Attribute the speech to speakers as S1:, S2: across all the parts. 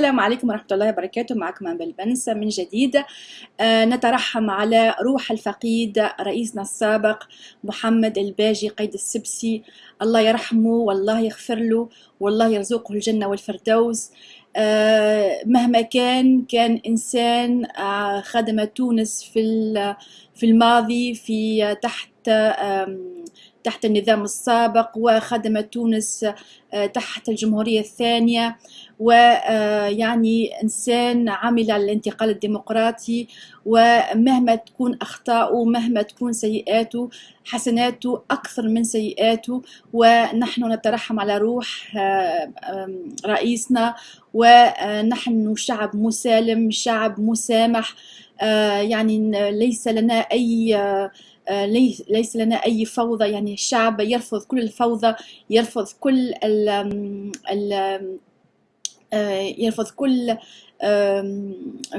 S1: السلام عليكم ورحمة الله وبركاته. معكم أنبل بنس. من جديد آه نترحم على روح الفقيد رئيسنا السابق محمد الباجي قيد السبسي. الله يرحمه والله يغفر له والله يرزقه الجنة والفردوس. آه مهما كان كان إنسان آه خدم تونس في في الماضي في تحت تحت النظام السابق وخدم تونس آه، تحت الجمهورية الثانية. ويعني آه، إنسان عمل الانتقال الديمقراطي ومهما تكون أخطاؤه مهما تكون سيئاته حسناته أكثر من سيئاته. ونحن نترحم على روح آه، رئيسنا. ونحن شعب مسالم شعب مسامح. يعني ليس لنا أي آه، ليس لنا أي فوضى. يعني الشعب يرفض كل الفوضى يرفض كل آه، يرفض كل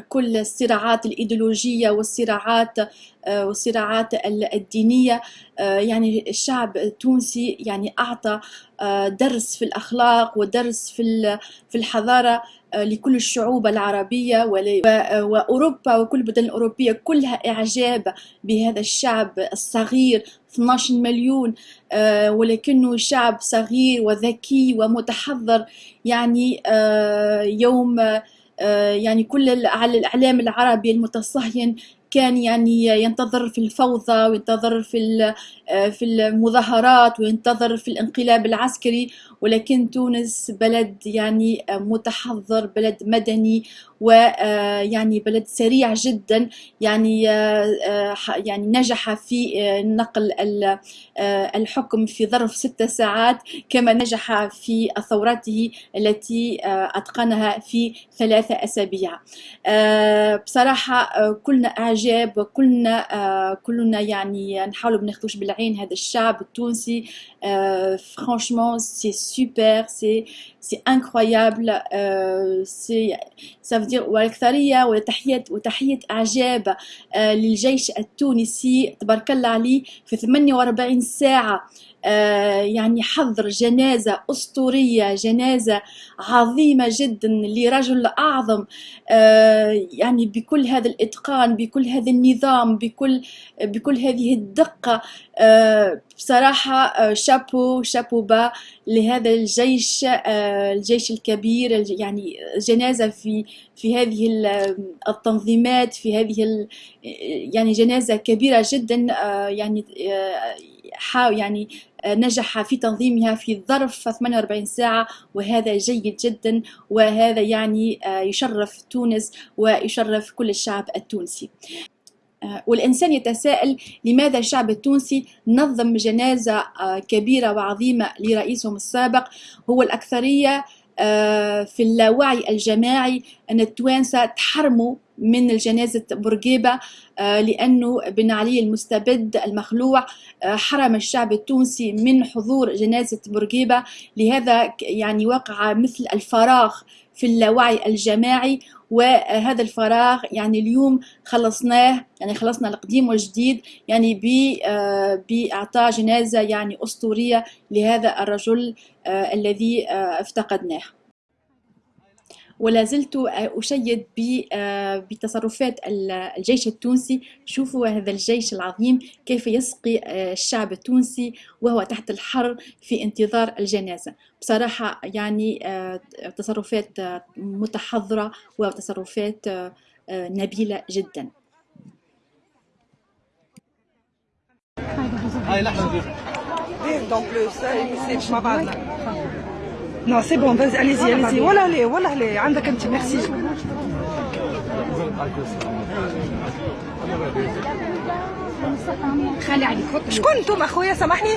S1: كل الصراعات الإيديولوجية والصراعات آه، والصراعات الدينية. يعني الشعب التونسي يعني أعطى درس في الأخلاق ودرس في في الحضارة. لكل الشعوب العربية وأوروبا وكل البلدان الأوروبية كلها إعجاب بهذا الشعب الصغير 12 مليون آه، ولكنه شعب صغير وذكي ومتحضر يعني آه، يوم آه، يعني كل الإعلام العربي المتصهين كان يعني ينتظر في الفوضى وينتظر في في المظاهرات وينتظر في الانقلاب العسكري. ولكن تونس بلد يعني متحضر بلد مدني ويعني بلد سريع جدا. يعني يعني نجح في نقل الحكم في ظرف ست ساعات كما نجح في ثورته التي أتقنها في ثلاثة أسابيع. بصراحة كلنا إعجاب كلنا كلنا يعني نحاول بناخدوش بالعين هذا الشعب التونسي. Franchement c'est super c'est c'est incroyable c'est ça veut dire والأكثرية وتحية وتحية إعجاب للجيش التونسي تبارك الله عليه في 48 ساعة آه، يعني حضر جنازة أسطورية جنازة عظيمة جدا لرجل أعظم آه، يعني بكل هذا الإتقان بكل هذا النظام بكل بكل هذه الدقة آه، بصراحة شابو شابو با لهذا الجيش الجيش الكبير يعني جنازة في في هذه التنظيمات في هذه يعني جنازة كبيرة جدا يعني يعني نجح في تنظيمها في ظرف 48 ساعة وهذا جيد جدا وهذا يعني آه، يشرف تونس ويشرف كل الشعب التونسي. آه، والإنسان يتساءل لماذا الشعب التونسي نظم جنازة آه، كبيرة وعظيمة لرئيسهم السابق. هو الأكثرية في اللاوعي الجماعي أن التوانسة تحرموا من الجنازة بورقيبة آه، لأنه بن علي المستبد المخلوع آه، حرم الشعب التونسي من حضور جنازة بورقيبة. لهذا يعني وقع مثل الفراغ في اللاوعي الجماعي وهذا الفراغ يعني اليوم خلصناه يعني خلصنا القديم والجديد يعني آه، بإعطاء جنازة يعني أسطورية لهذا الرجل الذي افتقدناه. ولا زلت أشيد آه، بتصرفات الجيش التونسي. شوفوا هذا الجيش العظيم كيف يسقي آه، الشعب التونسي وهو تحت الحر في انتظار الجنازة. بصراحة يعني آه، تصرفات متحضرة وتصرفات نبيلة جدا. هاي لحظة Non, c'est bon, vas-y, allez-y, allez-y. Voilà, allez, voilà, allez. عندك انت merci. خالي عليك شكون أنتم اخويا سامحني؟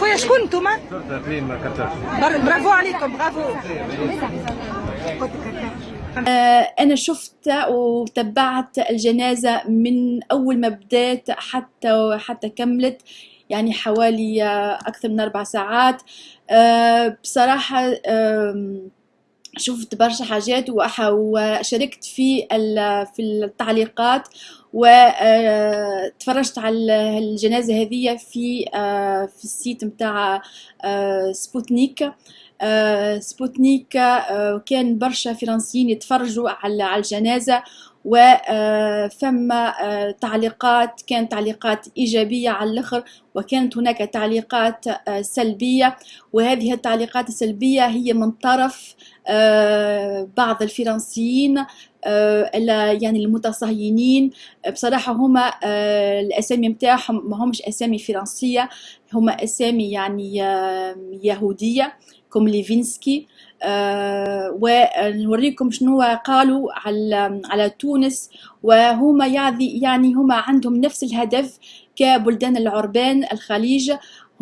S1: خويا شكون أنتم برافو عليكم برافو. أنا شفت وتبعت الجنازة من أول ما بدأت حتى حتى كملت يعني حوالي أكثر من أربع ساعات. آه، بصراحة شفت برشا حاجات وشاركت في في التعليقات وتفرجت على الجنازة هذه في في ال site متاع سبوتنيك. سبوتنيك كان برشا فرنسيين يتفرجوا على الجنازة وفما تعليقات كانت تعليقات إيجابية على الآخر وكانت هناك تعليقات سلبية وهذه التعليقات السلبية هي من طرف بعض الفرنسيين يعني المتصهينين. بصراحة هما الأسامي متاعهم ما همش أسامي فرنسية هما أسامي يعني يهودية. comme ليفينسكي آه ونوريكم شنو قالوا على على تونس وهما يعني هما عندهم نفس الهدف كبلدان العربان الخليج.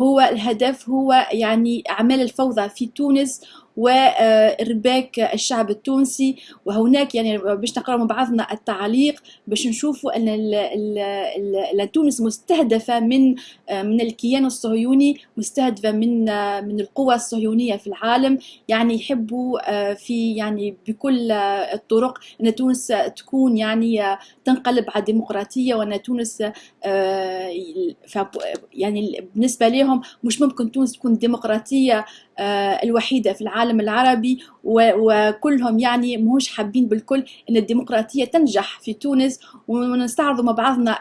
S1: هو الهدف هو يعني أعمال الفوضى في تونس وإرباك الشعب التونسي. وهناك يعني باش نقرأ مع بعضنا التعليق باش نشوفوا أن تونس مستهدفة من من الكيان الصهيوني مستهدفة من من القوى الصهيونية في العالم. يعني يحبوا في يعني بكل الطرق أن تونس تكون يعني تنقلب على الديمقراطية وأن تونس يعني بالنسبة لهم مش ممكن تونس تكون ديمقراطية آه، الوحيدة في العالم العربي وكلهم يعني مش حابين بالكل إن الديمقراطية تنجح في تونس ونستعرضوا مع بعضنا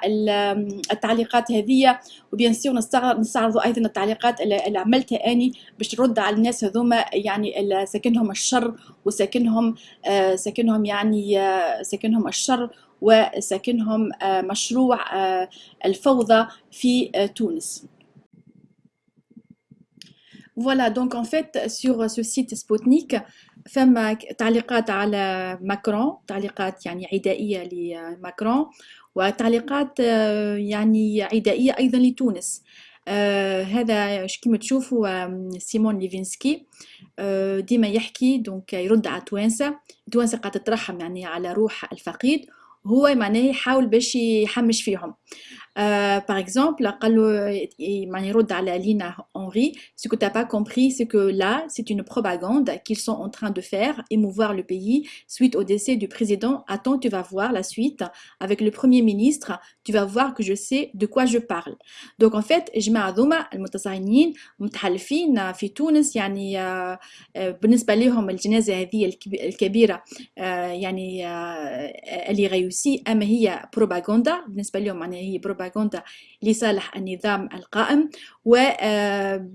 S1: التعليقات هذه وبيان سير نستعرضوا أيضا التعليقات اللي عملتها أني باش ترد على الناس هذوما يعني ساكنهم الشر وساكنهم آه، ساكنهم يعني آه، ساكنهم الشر وساكنهم مشروع الفوضى في تونس. Voilà, donc en fait, sur ce site Sputnik, فما تعليقات على ماكرون تعليقات يعني عدائية لماكرون وتعليقات يعني عدائية أيضا لتونس. آه هذا كما تشوفوا سيمون ليفينسكي آه ديما يحكي donc يرد على توانسة. توانسة قاعدة تترحم يعني على روح الفقيد هو معناه يحاول باش يحمش فيهم. Euh, par exemple, Lina Henry, ce que tu n'as pas compris, c'est que là, c'est une propagande qu'ils sont en train de faire, émouvoir le pays suite au décès du président. Attends, tu vas voir la suite avec le premier ministre, tu vas voir que je sais de quoi je parle. Donc en fait, جماعة ذوما المتصارعين متحالفين في تونس يعني بالنسبة لهم الجنازة هذه الكبيرة يعني اللي غيوسي أما هي بروباغندا بالنسبة لهم معناها هي بروباغندا بروباغندا لصالح النظام القائم آه،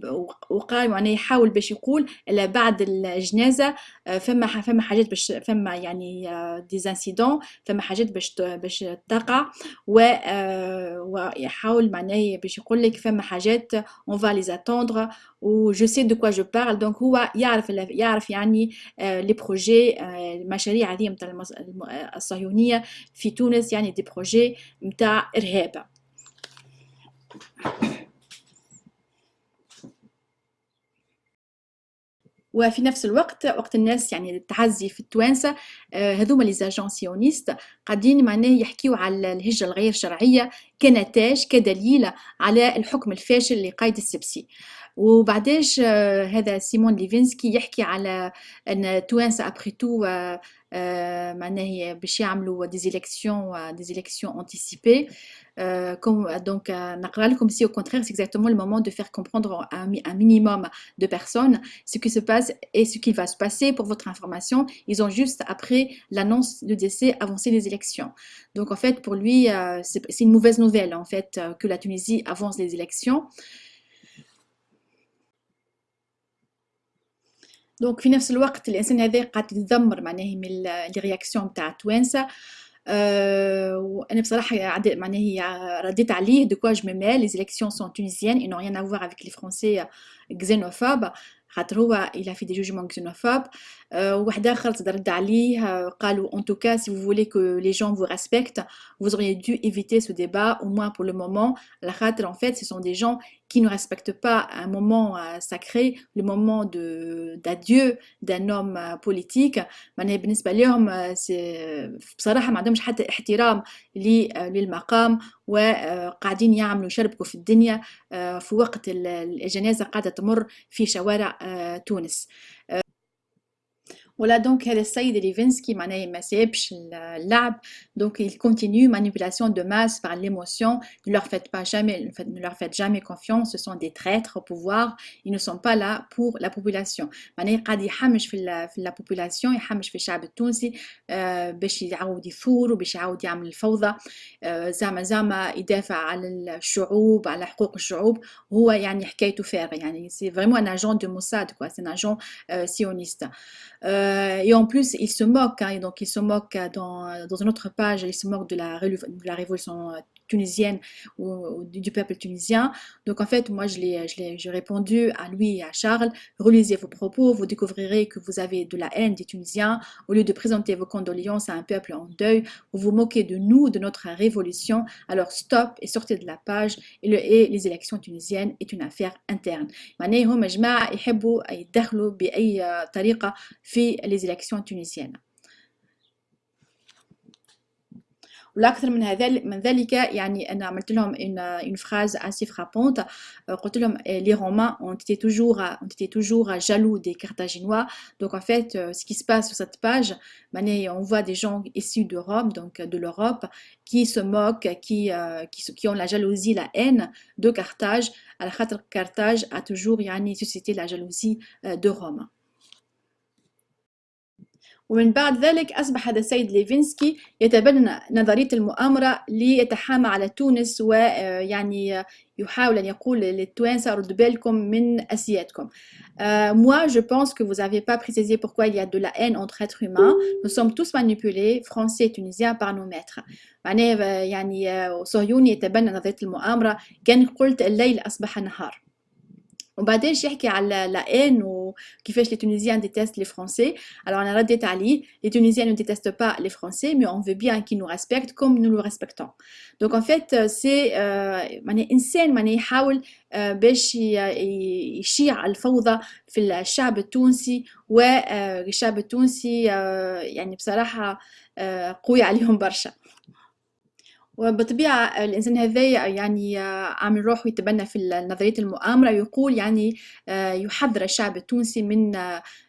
S1: وقال يعني يحاول باش يقول بعد الجنازة آه، فما فما حاجات باش فما يعني des incidents آه، فما حاجات باش باش تقع ويحاول معناه باش يقول لك فما حاجات on va les attendre et je sais de quoi je parle donc هو يعرف يعرف يعني les projets المشاريع هذه نتاع الصهيونية في تونس يعني des projets نتاع إرهاب. وفي نفس الوقت وقت الناس يعني التعزي في التوانسة آه، هذوما les agents sionistes قاعدين معناه يحكيوا على الهجره الغير شرعية كنتاج كدليل على الحكم الفاشل لقايد السبسي. وبعداش آه، هذا سيمون ليفينسكي يحكي على أن توانسة ابري تو معناه باش يعملوا ديزيليكسيون ديزيليكسيون انتيسيبي Euh, comme, donc, euh, comme si au contraire, c'est exactement le moment de faire comprendre à un, minimum de personnes ce qui se passe et ce qui va se passer pour votre information. Ils ont juste, après l'annonce du décès, avancé les élections. Donc, en fait, pour lui, euh, c'est une mauvaise nouvelle, en fait, que la Tunisie avance les élections. Donc, في نفس الوقت الانسان هذا قاعد يتذمر معناه من الرياكسيون نتاع التوانسه euh, وانا بصراحه معناها رديت عليه دو كوا جو مي les élections sont tunisiennes et n'ont rien à voir avec les français xénophobes خاطر هو il a fait des jugements xénophobes euh, واحد اخر ترد عليه قالوا en tout cas si vous voulez que les gens vous respectent vous auriez dû éviter ce débat au moins pour le moment la خاطر en fait ce sont des gens qui ne respectent pas un moment euh, sacré le moment d'adieu d'un homme politique. معناها بالنسبة لهم بصراحه ما عندهمش حتى احترام للمقام وقاعدين يعملوا يشربكوا في الدنيا في وقت الجنازه قاعدة تمر في شوارع تونس Voilà donc السيد ليفينسكي معناه ما سابش اللعب donc il continue manipulation de masse par l'émotion. Ne leur faites pas jamais ne leur faites jamais confiance. Ce sont des traîtres au pouvoir. Ils ne sont pas là pour la population. معناه قاعد يحمش في في la population. يحمش في الشعب التونسي باش يعاود يثور وباش يعاود يعمل الفوضى زعما زعما يدافع على الشعوب على حقوق الشعوب هو يعني حكايته فارغه يعني c'est vraiment un agent du Mossad quoi c'est un agent sioniste Euh, et en plus, il se moque, hein, donc il se moque dans, dans une autre page, il se moque de la, de la révolution tunisienne ou, du peuple tunisien. Donc en fait, moi, j'ai répondu à lui et à Charles, relisez vos propos, vous découvrirez que vous avez de la haine des Tunisiens. Au lieu de présenter vos condoléances à un peuple en deuil, vous vous moquez de nous, de notre révolution. Alors stop et sortez de la page. Et, le, et les élections tunisiennes est une affaire interne. les élections tunisiennes. والاكثر من هذا من ذلك يعني انا عملت لهم une phrase assez frappante قلت لهم les romains ont été toujours ont été toujours jaloux des carthaginois donc en fait ce qui se passe sur cette page on voit des gens issus d'Europe donc de l'Europe qui se moquent qui, qui qui ont la jalousie la haine de Carthage على خاطر Carthage a toujours يعني suscité la jalousie de Rome ومن بعد ذلك أصبح هذا السيد ليفينسكي يتبنى نظرية المؤامرة ليتحامى على تونس ويعني يحاول أن يقول للتوانسة ردوا بالكم من أسيادكم. Euh, moi, je pense que vous n'avez pas précisé pourquoi il y a de la haine entre êtres humains. Nous sommes tous manipulés, français et tunisiens, par nos maîtres. معناه يعني صهيوني يتبنى نظرية المؤامرة كان قلت الليل أصبح نهار. وبعدين يحكي على لا ان وكيفاش les tunisiens détestent les français alors أنا رديت عليه les tunisiens ne détestent pas les français mais on veut bien qu'ils nous respectent comme nous le respectons. Donc en fait c'est معناها انسان معناها يحاول باش يشيع الفوضى في الشعب التونسي. والشعب التونسي يعني بصراحة قوي عليهم برشا. وبطبيعة الإنسان هذايا يعني عامل روحه يتبنى في نظرية المؤامرة ويقول يعني يحذر الشعب التونسي من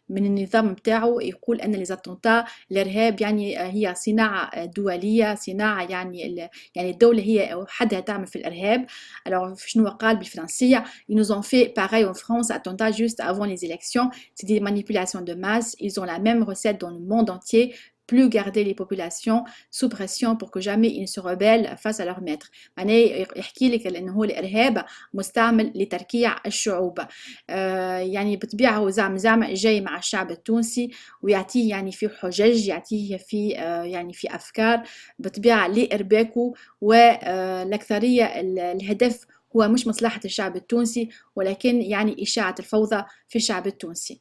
S1: من النظام متاعه يقول أن ليزاتونتا الإرهاب يعني هي صناعة دولية صناعة يعني يعني الدولة هي وحدها تعمل في الإرهاب. Alors شنو قال بالفرنسية؟ Ils nous ont fait pareil en France attentat juste avant les élections. C'est des manipulations de masse. Ils ont la même recette dans le monde entier. Plus garder les populations sous pression pour que jamais ils ne se rebellent face à leur maître. معناه الإرهاب مستعمل لتركيع الشعوب. آه يعني بطبيعة هو زعم زعم جاي مع الشعب التونسي ويعطيه يعني في حجج يعطيه آه يعني في بطبيعة لإرباكه والاكثريه الهدف هو مش مصلحة الشعب التونسي ولكن يعني إشاعة الفوضى في الشعب التونسي.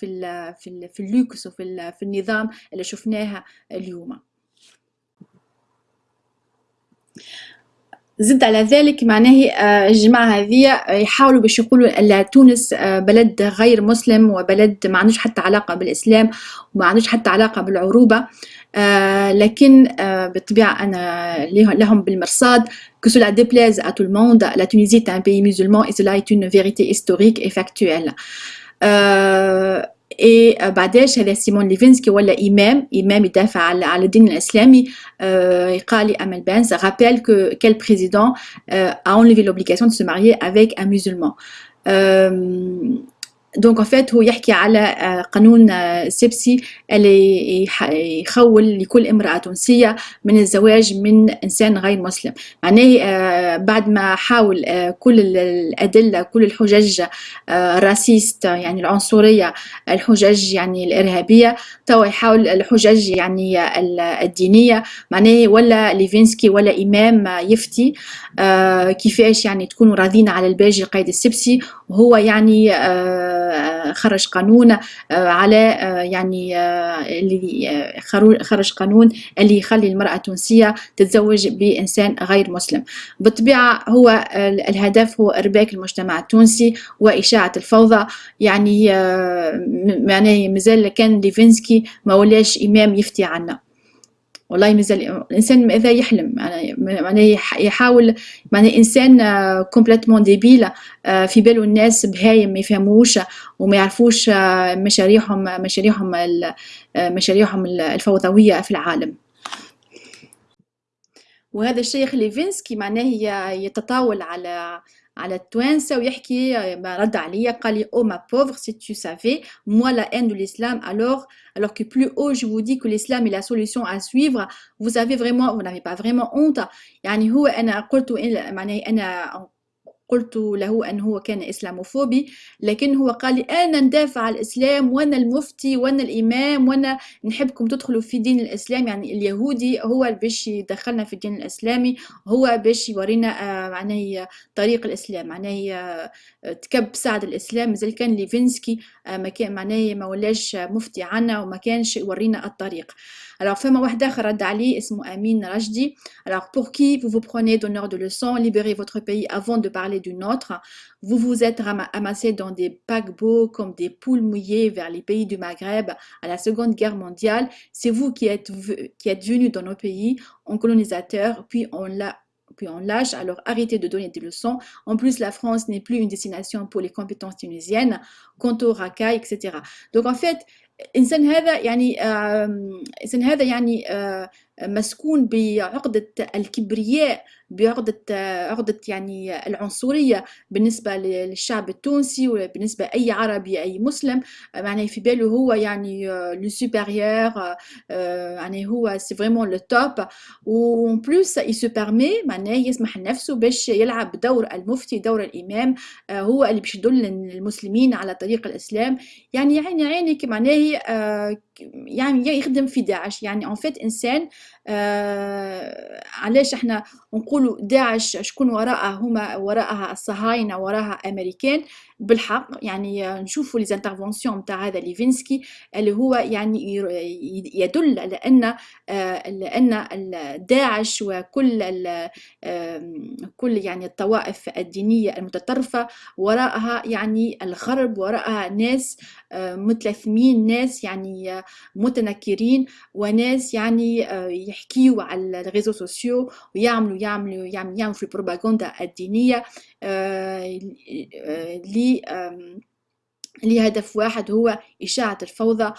S1: في ال في ال في اللوكس وفي في النظام اللي شفناها اليوم. زد على ذلك معناه آه، الجماعة هذه يحاولوا باش يقولوا أن تونس آه، بلد غير مسلم وبلد ما عندوش حتى علاقة بالإسلام وما عندوش حتى علاقة بالعروبة. آه لكن بالطبيعة أنا لهم بالمرصاد. Que cela déplaise à tout le monde, la Tunisie est un pays musulman et cela est une vérité historique et factuelle. آه اي بعداش هذا سيمون ليفينسكي ولا امام امام يدافع على على الدين الاسلامي euh, قال لي امل بانس rappelle que quel président euh, a enlevé l'obligation de se marier avec un musulman euh, دونك فات هو يحكي على قانون سيبسي اللي يخول لكل امرأة تونسية من الزواج من إنسان غير مسلم. معناه بعد ما حاول كل الأدلة كل الحجج ال racistes يعني العنصرية الحجج يعني الإرهابية توا يحاول الحجج يعني الدينية. معناه ولا ليفينسكي ولا إمام يفتي كيفاش يعني تكونوا راضين على الباجي قيد السبسي وهو يعني خرج قانون على يعني اللي خرج قانون اللي يخلي المرأة التونسية تتزوج بإنسان غير مسلم. بالطبيعة هو الهدف هو إرباك المجتمع التونسي وإشاعة الفوضى. يعني معناه مازال كان ليفينسكي ما ولاش إمام يفتي عنا والله مازال الإنسان ماذا يحلم؟ معناه يحاول معناه إنسان complètement débile في باله الناس بهايم ما يفهموش وما يعرفوش مشاريعهم مشاريعهم مشاريعهم الفوضوية في العالم. وهذا الشيخ ليفينسكي معناه يتطاول على على التوانسة ويحكي رد عليا قال لي oh ma pauvre si tu savais moi la haine de l'islam alors alors que plus haut je vous dis que l'islam est la solution à suivre vous avez vraiment vous n'avez pas vraiment honte يعني هو أنا قلت معناه أنا قلت له أن هو كان إسلاموفوبي لكن هو قال لي أنا ندافع عن الإسلام وأنا المفتي وأنا الإمام وأنا نحبكم تدخلوا في دين الإسلام. يعني اليهودي هو باش يدخلنا في الدين الإسلامي هو باش يورينا آه، معناه طريق الإسلام. معناه آه، تكب سعد الإسلام. مازال كان ليفينسكي آه، معناه ما ولاش مفتي عنا وما كانش يورينا الطريق. Alors, femme wahda rad ali ismu Amin Rajdi. Alors, pour qui vous vous prenez d'honneur de leçon, libérez votre pays avant de parler d'une autre. Vous vous êtes amassé dans des paquebots comme des poules mouillées vers les pays du Maghreb à la Seconde Guerre mondiale. C'est vous qui êtes, qui êtes venus dans nos pays en colonisateur, puis on l'a puis on lâche, alors arrêtez de donner des leçons. En plus, la France n'est plus une destination pour les compétences tunisiennes, quant au racailles, etc. Donc en fait, الانسان هذا يعني الانسان هذا يعني مسكون بعقدة الكبرياء بعقدة عقدة يعني العنصرية بالنسبة للشعب التونسي وبالنسبة أي عربي أي مسلم. يعني في باله هو يعني le supérieur يعني هو c'est vraiment le top و plus et se permet معناه يسمح لنفسه باش يلعب دور المفتي دور الإمام هو اللي باش يدل المسلمين على طريق الإسلام. يعني عيني عينك معناه يعني يخدم في داعش. يعني en fait إنسان آه علاش إحنا نقولوا داعش شكون وراءها؟ هما وراءها الصهاينة وراءها أمريكان. بالحق يعني نشوفوا les interventions نتاع هذا ليفينسكي اللي هو يعني يدل على ان لأن داعش وكل كل يعني الطوائف الدينية المتطرفة وراءها يعني الغرب وراءها ناس متلثمين ناس يعني متنكرين وناس يعني يحكيوا على ال réseaux sociaux ويعملوا يعملوا يعملوا في البروباغندا الدينية. لهدف واحد هو إشاعة الفوضى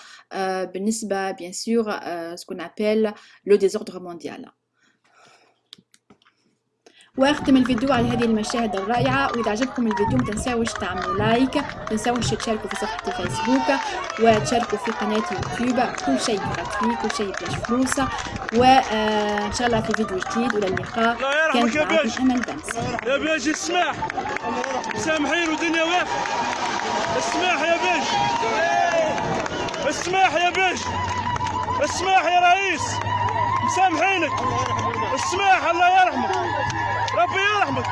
S1: بالنسبة bien sûr ce qu'on appelle le désordre mondial واختم الفيديو على هذه المشاهد الرائعة. وإذا عجبكم الفيديو ما تنساوش تعملوا like ما تنساوش تشاركوا في صفحة الفيسبوك وتشاركوا في قناة يوتيوب كل شيء gratuit كل شيء بلاش فلوس. وإن شاء الله في فيديو جديد وإلى اللقاء. كانت معكم أمل بنس
S2: يا بيجي اسمح. سامحين ودنيا واقفة. اسمح يا بيج اسمح يا بيج اسمح يا رئيس. مسامحينك. اسمح الله يرحمك ربي يرحمك